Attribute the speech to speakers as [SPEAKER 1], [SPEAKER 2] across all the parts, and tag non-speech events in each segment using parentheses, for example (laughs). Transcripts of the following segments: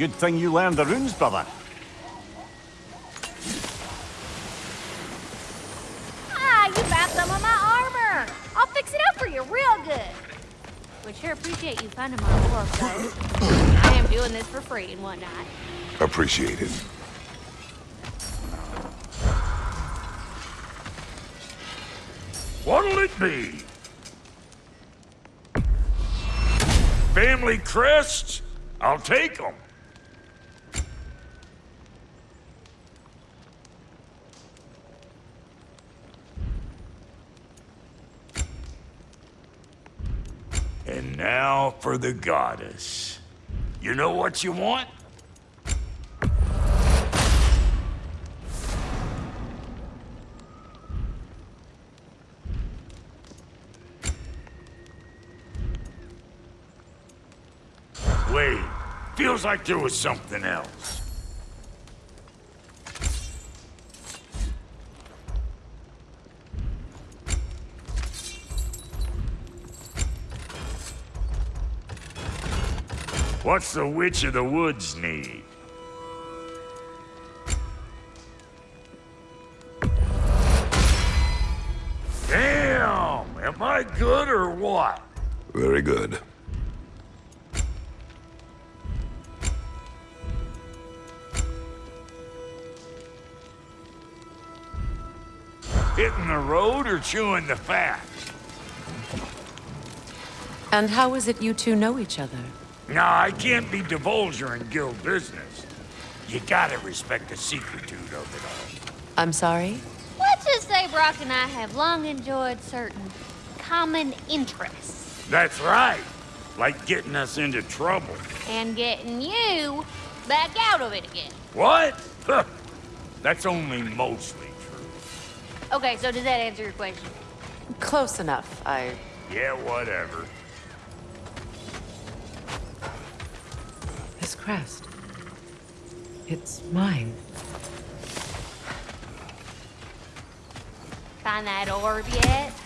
[SPEAKER 1] Good thing you learned the runes, brother.
[SPEAKER 2] Ah, you found some of my armor. I'll fix it up for you real good. Would sure appreciate you finding my work, though. I am doing this for free and whatnot.
[SPEAKER 3] Appreciate it.
[SPEAKER 4] What'll it be? Family crests? I'll take them. And now for the goddess. You know what you want? Wait, feels like there was something else. What's the Witch of the Woods need? Damn! Am I good or what?
[SPEAKER 3] Very good.
[SPEAKER 4] Hitting the road or chewing the fat?
[SPEAKER 5] And how is it you two know each other?
[SPEAKER 4] Nah, I can't be divulger in guild business. You gotta respect the secretude of it all.
[SPEAKER 5] I'm sorry?
[SPEAKER 2] Let's just say Brok and I have long enjoyed certain common interests.
[SPEAKER 4] That's right. Like getting us into trouble.
[SPEAKER 2] And getting you back out of it again.
[SPEAKER 4] What? Huh. (laughs) That's only mostly true.
[SPEAKER 2] Okay, so does that answer your question?
[SPEAKER 5] Close enough. I...
[SPEAKER 4] Yeah, whatever.
[SPEAKER 5] This crest. It's mine.
[SPEAKER 2] Find that orb yet?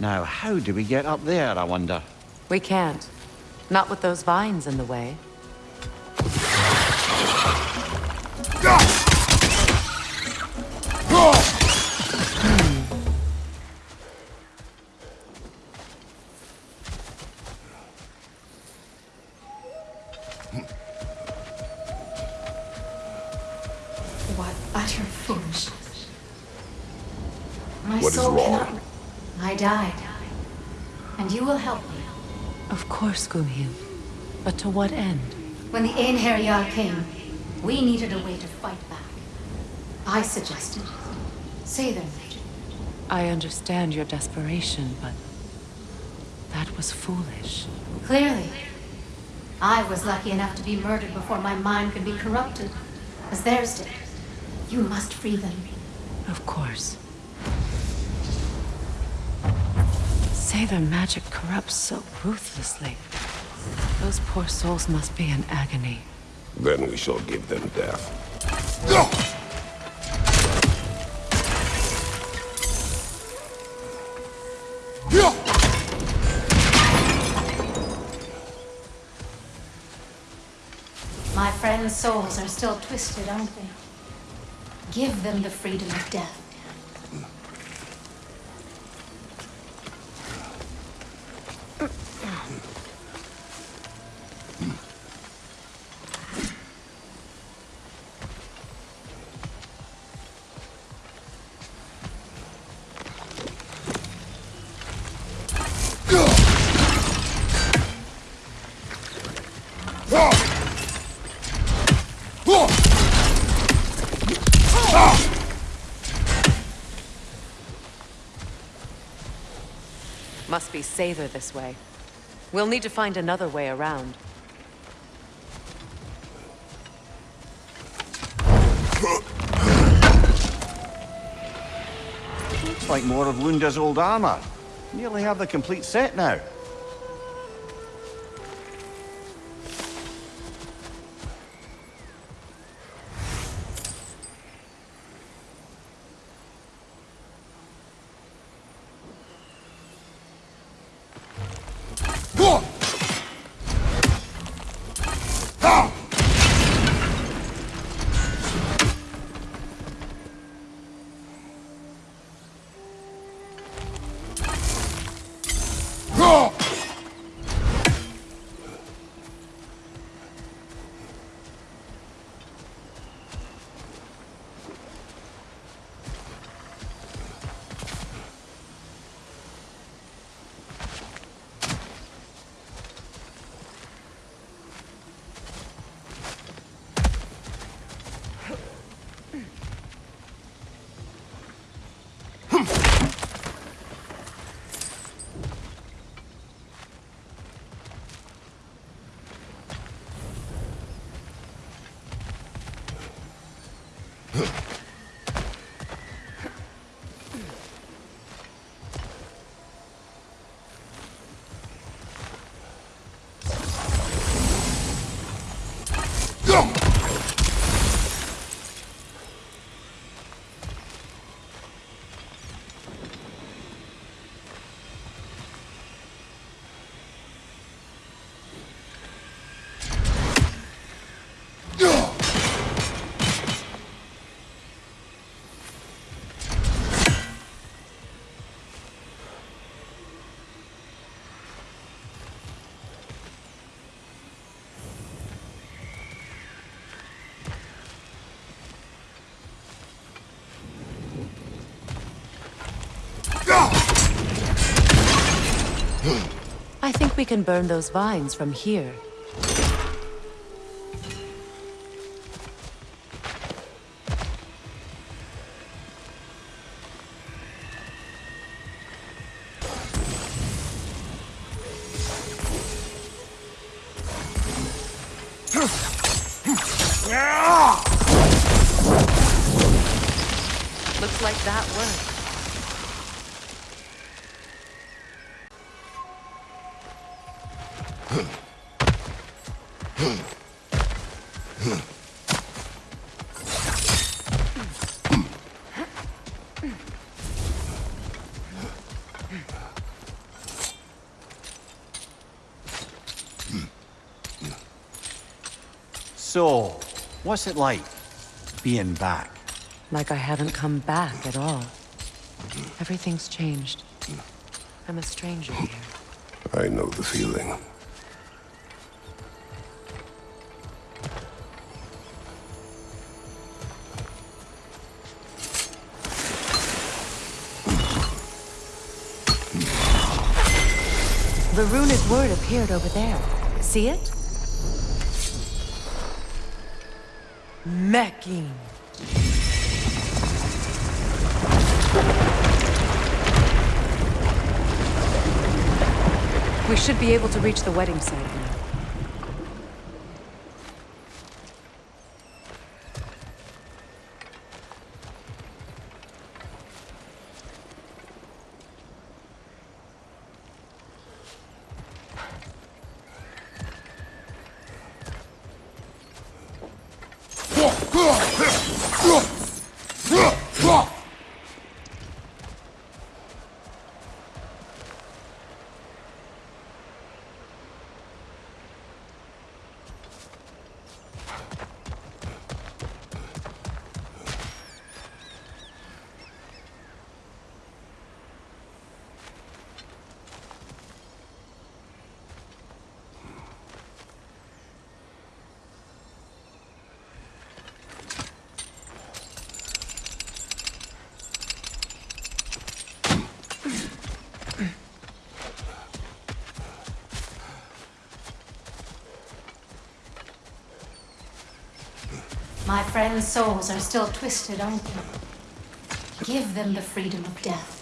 [SPEAKER 1] Now, how do we get up there, I wonder?
[SPEAKER 5] We can't. Not with those vines in the way. But to what end?
[SPEAKER 6] When the Einherjar came, we needed a way to fight back. I suggested... Seiðr magic.
[SPEAKER 5] I understand your desperation, but... That was foolish.
[SPEAKER 6] Clearly. I was lucky enough to be murdered before my mind could be corrupted, as theirs did. You must free them.
[SPEAKER 5] Of course. Seiðr magic corrupts so ruthlessly. Those poor souls must be in agony.
[SPEAKER 3] Then we shall give them death.
[SPEAKER 6] My friends' souls are still twisted, aren't they? Give them the freedom of death.
[SPEAKER 5] Must be Seiðr this way. We'll need to find another way around.
[SPEAKER 1] Looks like more of Lunda's old armor. Nearly have the complete set now.
[SPEAKER 5] I think we can burn those vines from here.
[SPEAKER 1] What's it like being back?
[SPEAKER 5] Like I haven't come back at all. Everything's changed. I'm a stranger here.
[SPEAKER 3] I know the feeling.
[SPEAKER 5] The runic word appeared over there. See it? Mecking. We should be able to reach the wedding site now.
[SPEAKER 6] My friends' souls are still twisted, aren't they? Give them the freedom of death.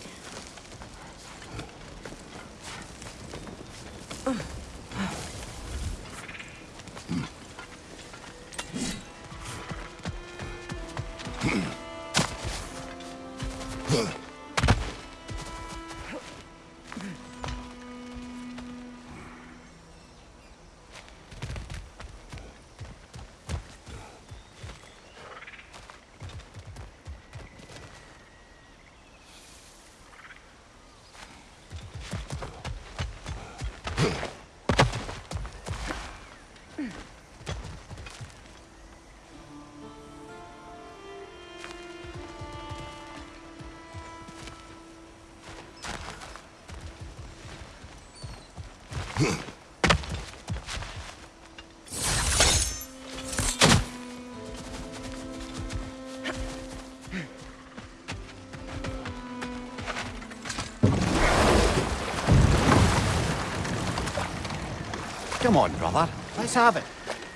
[SPEAKER 1] Come on, brother. Let's have it.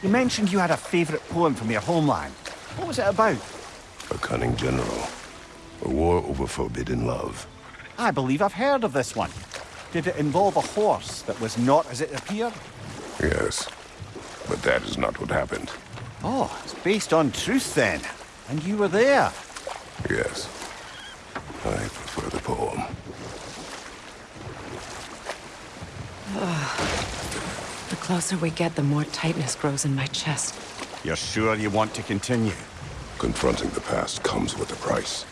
[SPEAKER 1] You mentioned you had a favourite poem from your homeland. What was it about?
[SPEAKER 3] A cunning general. A war over forbidden love.
[SPEAKER 1] I believe I've heard of this one. Did it involve a horse that was not as it appeared?
[SPEAKER 3] Yes. But that is not what happened.
[SPEAKER 1] Oh, it's based on truth then. And you were there.
[SPEAKER 3] Yes. I prefer the poem. (sighs) (sighs)
[SPEAKER 5] The closer we get, the more tightness grows in my chest.
[SPEAKER 1] You're sure you want to continue?
[SPEAKER 3] Confronting the past comes with a price.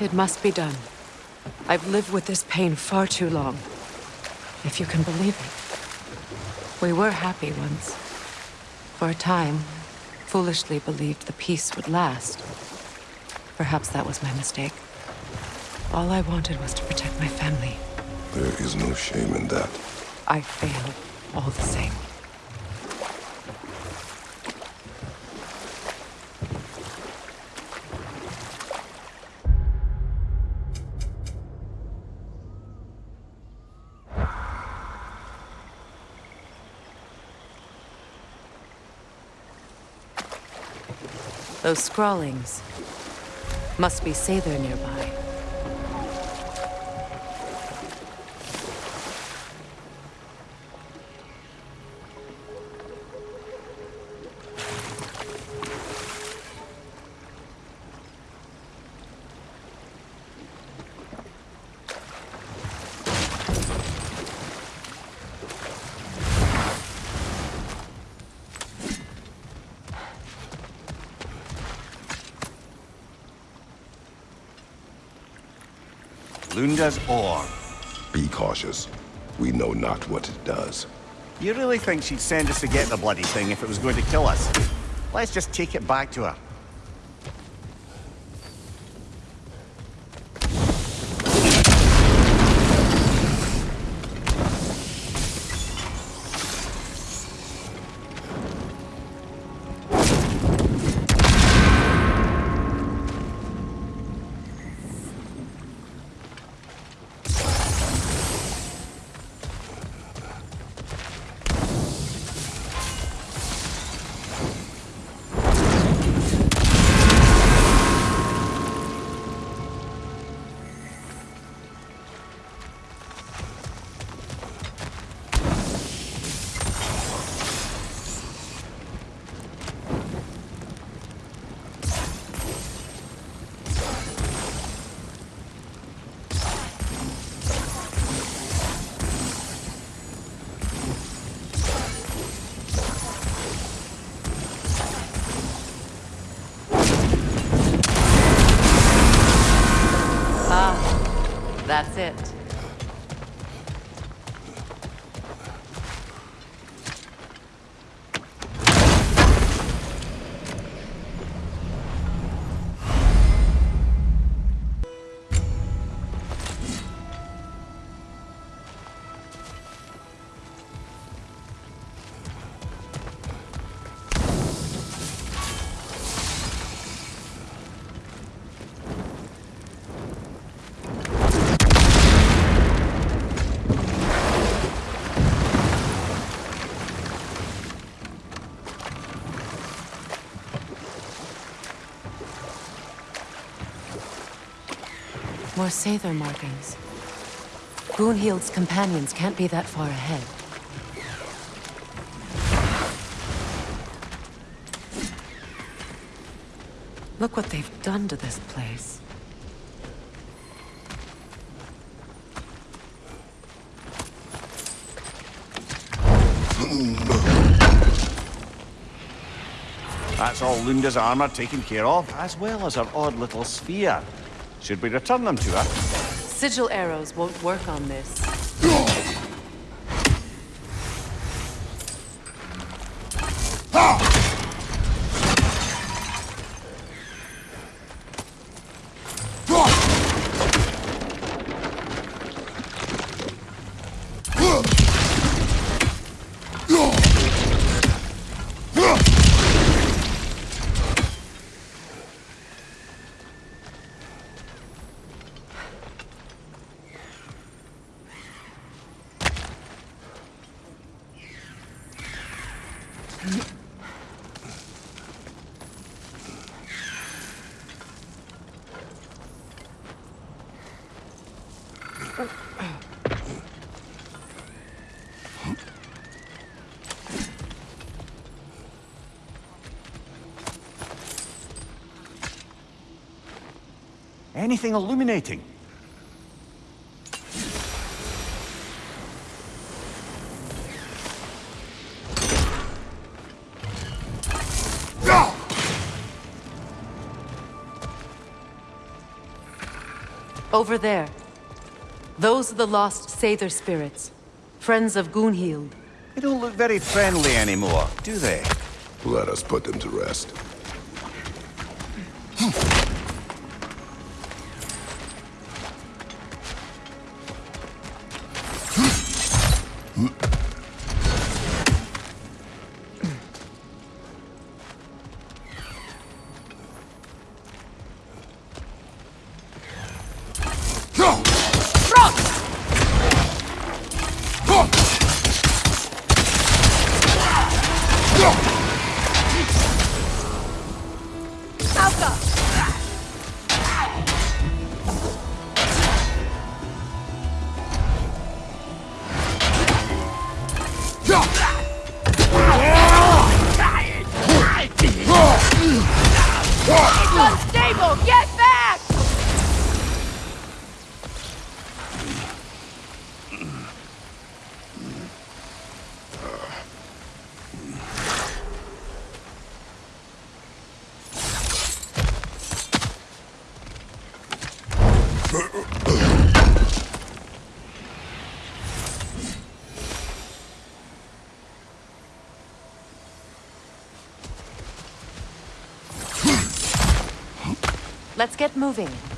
[SPEAKER 5] It must be done. I've lived with this pain far too long. If you can believe it. We were happy once. For a time, foolishly believed the peace would last. Perhaps that was my mistake. All I wanted was to protect my family.
[SPEAKER 3] There is no shame in that.
[SPEAKER 5] I failed, all the same. Those scrawlings must be Seiðr nearby.
[SPEAKER 1] Ore.
[SPEAKER 3] Be cautious. We know not what it does.
[SPEAKER 1] You really think she'd send us to get the bloody thing if it was going to kill us? Let's just take it back to her.
[SPEAKER 5] More Seiðr markings. Gunhild's companions can't be that far ahead. Look what they've done to this place.
[SPEAKER 1] That's all Lunda's armor taken care of, as well as her odd little sphere. Should we return them to her?
[SPEAKER 5] Sigil arrows won't work on this.
[SPEAKER 1] Anything illuminating?
[SPEAKER 5] Over there. Those are the lost Seiðr spirits. Friends of Gunhild.
[SPEAKER 1] They don't look very friendly anymore, do they?
[SPEAKER 3] Let us put them to rest.
[SPEAKER 7] Hmm.
[SPEAKER 5] Let's get moving.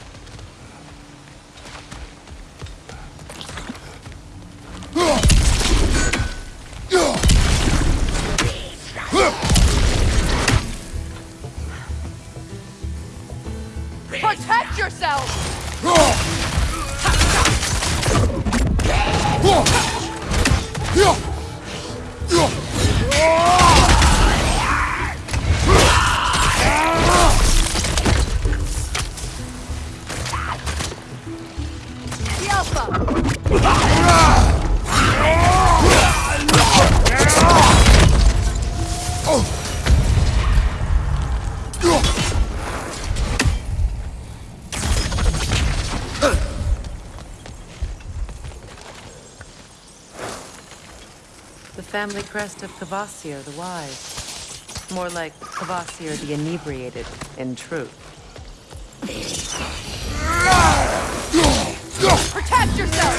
[SPEAKER 5] Family crest of Kvasir the Wise. More like Kvasir the Inebriated, in truth.
[SPEAKER 7] Protect yourself!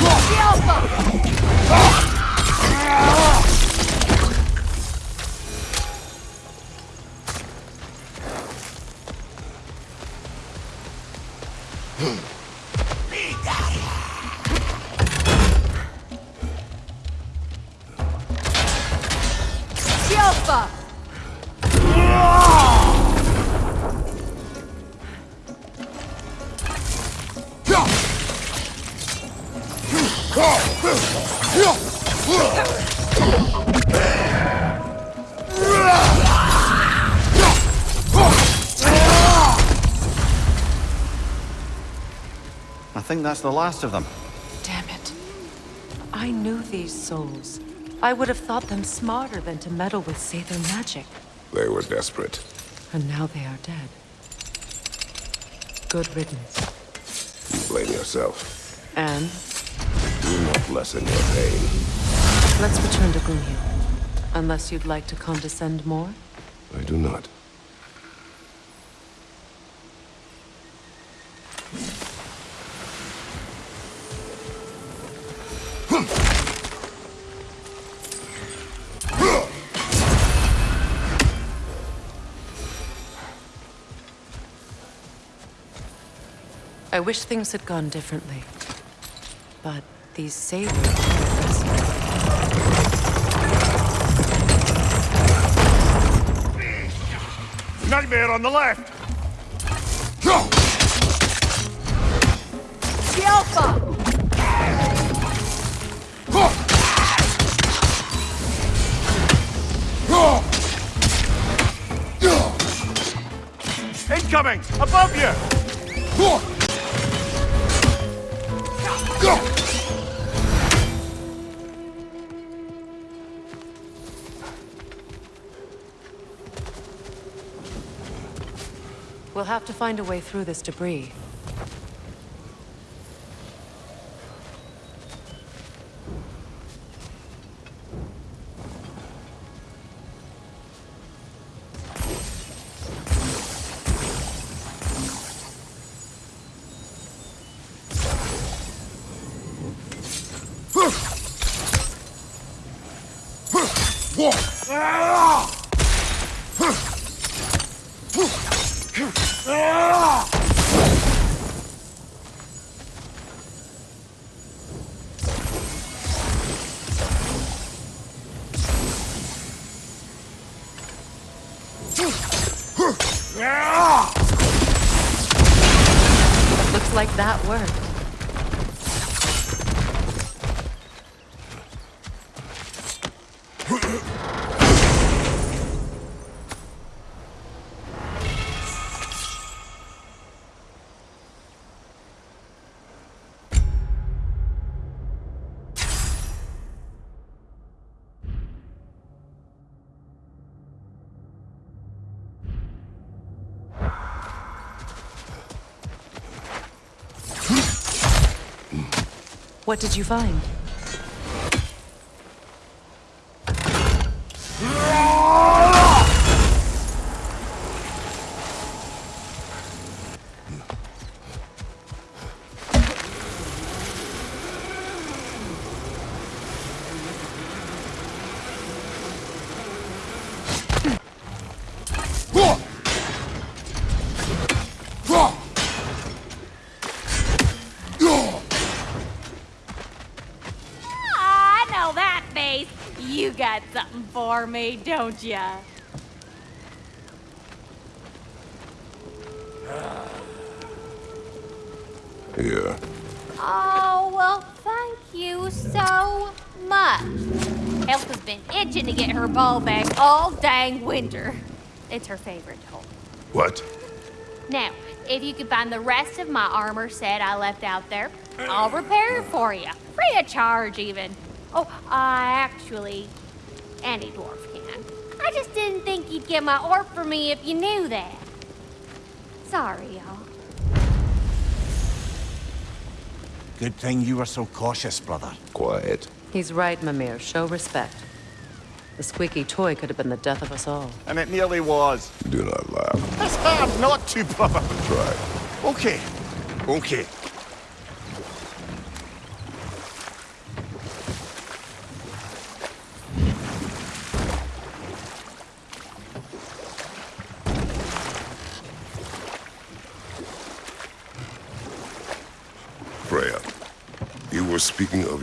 [SPEAKER 7] The Alpha!
[SPEAKER 1] I think that's the last of them.
[SPEAKER 5] Damn it. I knew these souls. I would have thought them smarter than to meddle with Seiðr magic.
[SPEAKER 3] They were desperate.
[SPEAKER 5] And now they are dead. Good riddance.
[SPEAKER 3] You blame yourself.
[SPEAKER 5] And
[SPEAKER 3] Do not lessen your pain.
[SPEAKER 5] let's return to Gloomhaven. Unless you'd like to condescend more?
[SPEAKER 3] I do not.
[SPEAKER 5] I wish things had gone differently. But these sabers are.
[SPEAKER 4] Nightmare on the left!
[SPEAKER 7] The Alpha!
[SPEAKER 4] Incoming! Above you!
[SPEAKER 5] We'll have to find a way through this debris. What did you find?
[SPEAKER 2] For me, don't ya?
[SPEAKER 3] Here.
[SPEAKER 2] Oh, well, thank you so much. Elsa's been itching to get her ball back all dang winter. It's her favorite toy.
[SPEAKER 3] What?
[SPEAKER 2] Now, if you could find the rest of my armor set I left out there, I'll repair it for you. Free of charge, even. Oh, I actually, any dwarf can. I just didn't think you'd get my orb for me if you knew that. Sorry, y'all.
[SPEAKER 1] Good thing you were so cautious, brother.
[SPEAKER 3] Quiet.
[SPEAKER 5] He's right, Mimir. Show respect. The squeaky toy could have been the death of us all.
[SPEAKER 1] And it nearly was.
[SPEAKER 3] Do not laugh.
[SPEAKER 1] It's hard not to, brother.
[SPEAKER 3] Try.
[SPEAKER 1] Okay. Okay.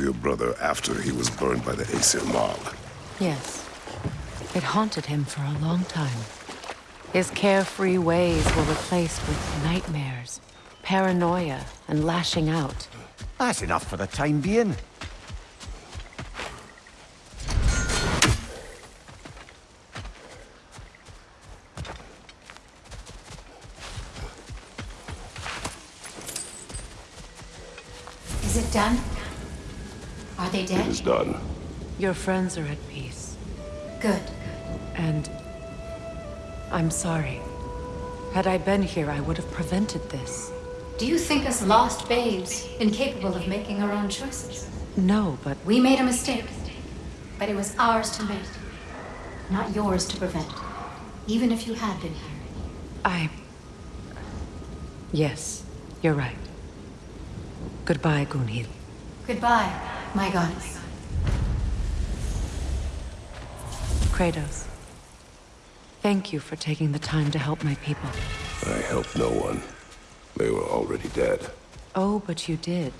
[SPEAKER 3] Your brother after he was burned by the Aesir mob.
[SPEAKER 5] Yes. It haunted him for a long time. His carefree ways were replaced with nightmares, paranoia, and lashing out.
[SPEAKER 1] That's enough for the time being.
[SPEAKER 6] They
[SPEAKER 3] It
[SPEAKER 6] dead?
[SPEAKER 3] is done.
[SPEAKER 5] Your friends are at peace.
[SPEAKER 6] Good.
[SPEAKER 5] And I'm sorry. Had I been here, I would have prevented this.
[SPEAKER 6] Do you think us lost babes, incapable of making our own choices?
[SPEAKER 5] No, but
[SPEAKER 6] We made a mistake, but it was ours to make, not yours to prevent. Even if you had been here.
[SPEAKER 5] I. Yes, you're right. Goodbye, Gunhild.
[SPEAKER 6] Goodbye, my goddess.
[SPEAKER 5] Kratos. Thank you for taking the time to help my people.
[SPEAKER 3] I helped no one. They were already dead.
[SPEAKER 5] Oh, but you did.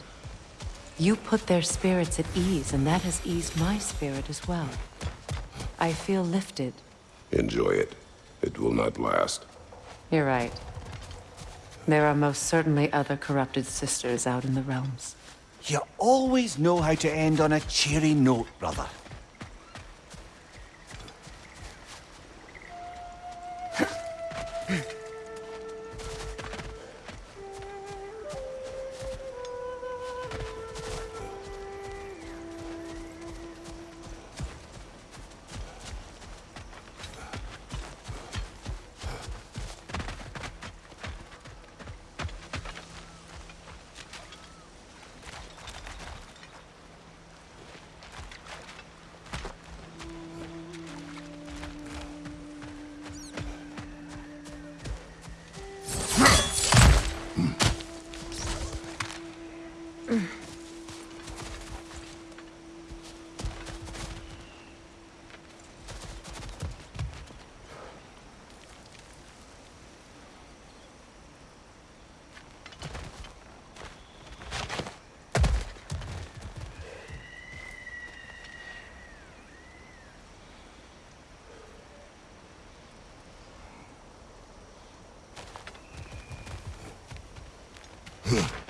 [SPEAKER 5] You put their spirits at ease, and that has eased my spirit as well. I feel lifted.
[SPEAKER 3] Enjoy it. It will not last.
[SPEAKER 5] You're right. There are most certainly other corrupted sisters out in the realms.
[SPEAKER 1] You always know how to end on a cheery note, brother.
[SPEAKER 5] Huh.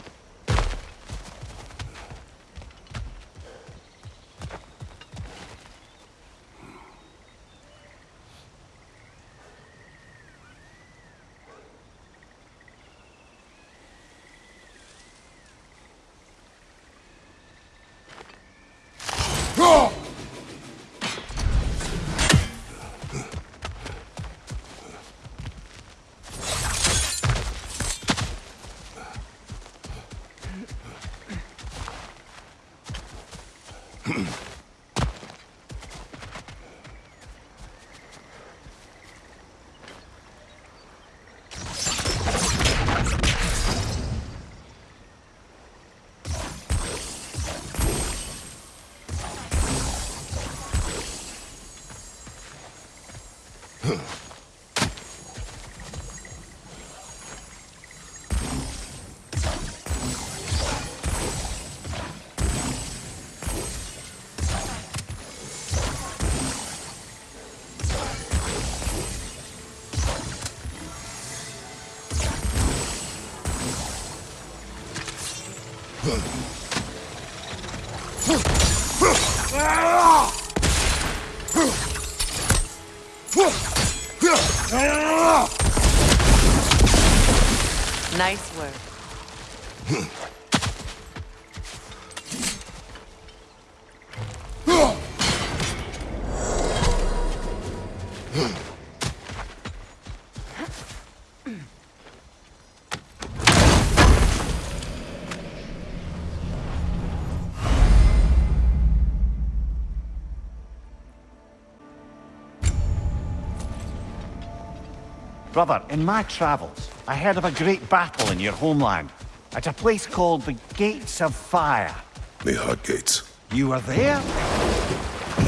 [SPEAKER 1] Brother, in my travels, I heard of a great battle in your homeland. At a place called the Gates of Fire.
[SPEAKER 3] The Hot Gates.
[SPEAKER 1] You were there?